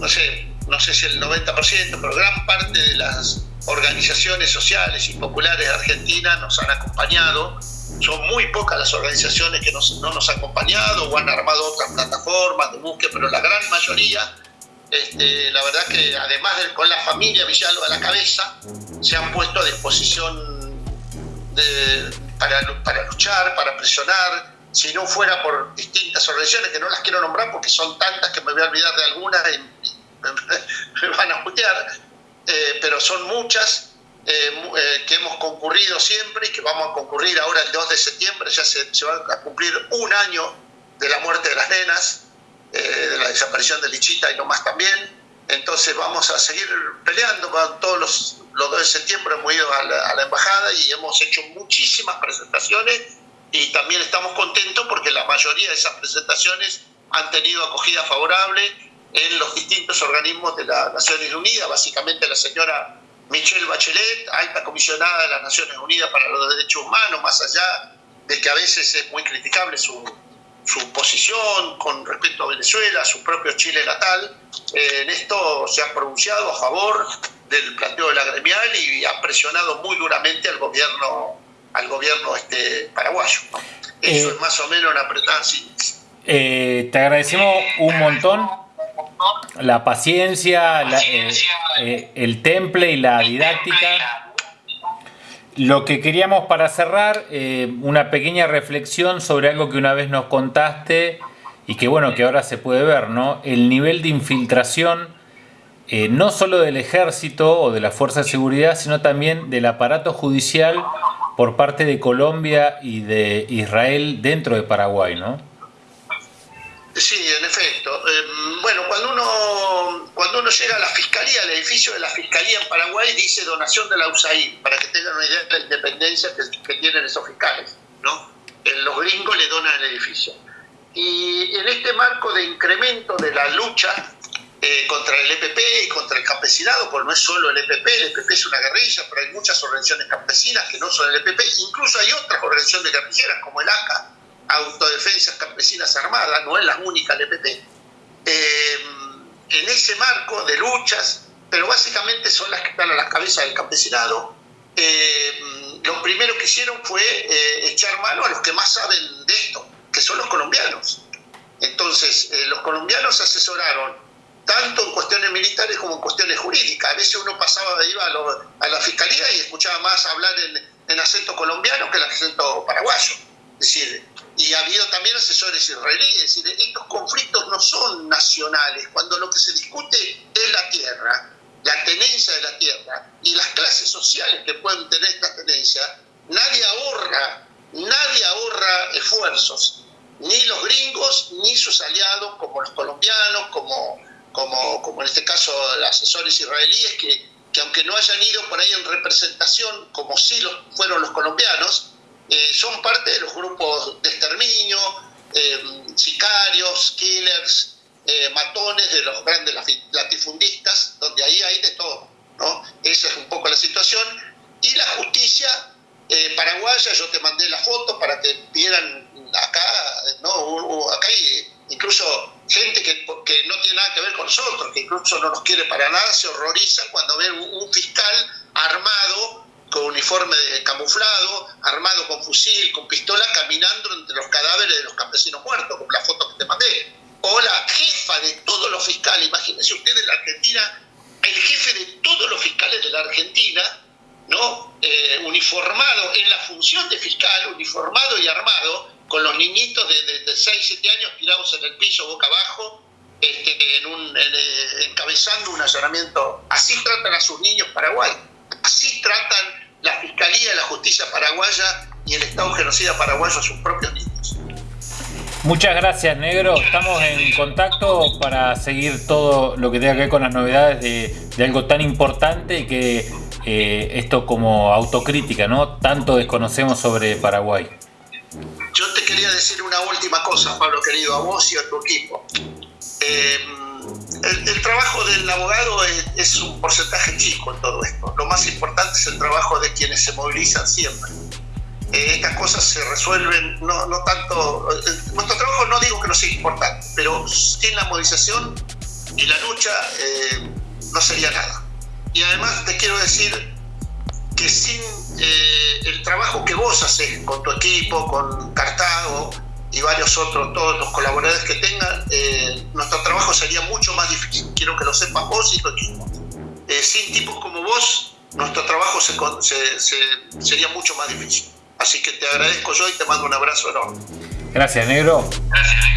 no sé, no sé si el 90%, pero gran parte de las organizaciones sociales y populares de Argentina nos han acompañado. Son muy pocas las organizaciones que no nos han acompañado o han armado otras plataformas de búsqueda, pero la gran mayoría, este, la verdad que además de, con la familia Villalba a la cabeza, se han puesto a disposición para, para luchar, para presionar, si no fuera por distintas organizaciones, que no las quiero nombrar porque son tantas que me voy a olvidar de algunas y me, van a putear, eh, pero son muchas eh, eh, que hemos concurrido siempre y que vamos a concurrir ahora el 2 de septiembre, ya se, se va a cumplir un año de la muerte de las nenas, de la desaparición de Lichita y no más también. Entonces vamos a seguir peleando todos los, los 2 de septiembre, hemos ido a la, a la embajada y hemos hecho muchísimas presentaciones y también estamos contentos porque la mayoría de esas presentaciones han tenido acogida favorable en los distintos organismos de las Naciones Unidas, básicamente la señora Michelle Bachelet, alta comisionada de las Naciones Unidas para los Derechos Humanos, más allá de que a veces es muy criticable su, su posición con respecto a Venezuela, su propio Chile natal, eh, en esto se ha pronunciado a favor del planteo de la gremial y ha presionado muy duramente al gobierno al gobierno este paraguayo. Eso eh, es más o menos una apretada eh, te agradecemos un montón la paciencia, eh, el temple y la didáctica. Lo que queríamos para cerrar, una pequeña reflexión sobre algo que una vez nos contaste y que bueno, que ahora se puede ver, ¿no? El nivel de infiltración, no solo del ejército o de la fuerza de seguridad, sino también del aparato judicial por parte de Colombia y de Israel dentro de Paraguay, ¿no? Sí, en efecto. Em, bueno, cuando uno, cuando uno llega a la fiscalía, el edificio de la fiscalía en Paraguay dice donación de la USAID, para que tengan una idea de la independencia que, tienen esos fiscales, ¿no? Los gringos le donan el edificio. Y en este marco de incremento de la lucha eh, contra el EPP y contra el campesinado, porque no es solo el EPP, el EPP es una guerrilla, pero hay muchas organizaciones campesinas que no son el EPP, incluso hay otras organizaciones guerrilleras como el ACA, Autodefensas Campesinas Armadas, no es la única el EPP. Eh, en ese marco de luchas, pero básicamente son las que están a la cabeza del campesinado, eh, lo primero que hicieron fue echar mano a los que más saben de esto, que son los colombianos. Entonces, los colombianos asesoraron tanto en cuestiones militares como en cuestiones jurídicas. A veces uno pasaba, iba a, la fiscalía y escuchaba más hablar en, acento colombiano que en acento paraguayo. Es decir, y ha habido también asesores israelíes. Es decir, estos conflictos no son nacionales. Cuando lo que se discute es la tierra, la tenencia de la tierra y las clases sociales que pueden tener esta tenencia, nadie ahorra, nadie ahorra esfuerzos. Ni los gringos, ni sus aliados, como los colombianos, como como, caso asesores israelíes, que, que aunque no hayan ido por ahí en representación, como sí lo fueron los colombianos, eh, son parte de los grupos de exterminio, eh, sicarios, killers, eh, matones de los grandes latifundistas, donde ahí hay de todo. ¿no? Esa es un poco la situación. Y la justicia paraguaya, yo te mandé la foto para que vieran acá, ¿no? acá incluso gente que, que, no tiene nada que ver con nosotros, que incluso no nos quiere para nada, se horrorizan cuando ven un, fiscal armado con uniforme de camuflado, armado con fusil, con pistola, caminando entre los cadáveres de los campesinos muertos, como la foto que te mandé. O la jefa de todos los fiscales, imagínense ustedes en la Argentina, el jefe de todos los fiscales de la Argentina, ¿no? Eh, uniformado en la función de fiscal, uniformado y armado, con los niñitos de, de, 6, 7 años tirados en el piso boca abajo, este, en un, eh, encabezando un allanamiento. Así tratan a sus niños Paraguay. Así tratan la Fiscalía, la Justicia paraguaya y el Estado genocida paraguayo a sus propios niños. Muchas gracias, Negro. Estamos en contacto para seguir todo lo que tenga que ver con las novedades de, algo tan importante que eh, esto como autocrítica, ¿no? Tanto desconocemos sobre Paraguay. Última cosa, Pablo querido, a vos y a tu equipo. Eh, el, trabajo del abogado es, un porcentaje chico en todo esto. Lo más importante es el trabajo de quienes se movilizan siempre. Eh, estas cosas se resuelven, no, no tanto. Eh, nuestro trabajo no digo que no sea importante, pero sin la movilización y la lucha, eh, no sería nada. Y además te quiero decir que sin eh, el trabajo que vos haces con tu equipo, con Cartago y varios otros, todos los colaboradores que tengan, eh, nuestro trabajo sería mucho más difícil. Quiero que lo sepas vos y tu equipo. sin tipos como vos, nuestro trabajo sería mucho más difícil. Así que te agradezco yo y te mando un abrazo enorme. Gracias, negro. Gracias,